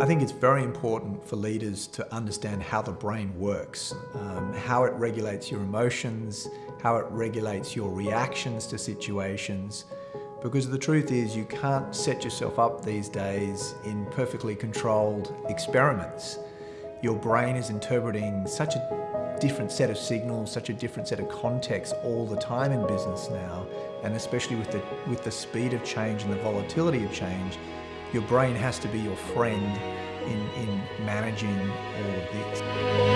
I think it's very important for leaders to understand how the brain works, um, how it regulates your emotions, how it regulates your reactions to situations, because the truth is you can't set yourself up these days in perfectly controlled experiments. Your brain is interpreting such a different set of signals, such a different set of contexts all the time in business now, and especially with the, with the speed of change and the volatility of change, your brain has to be your friend in, in managing all of this.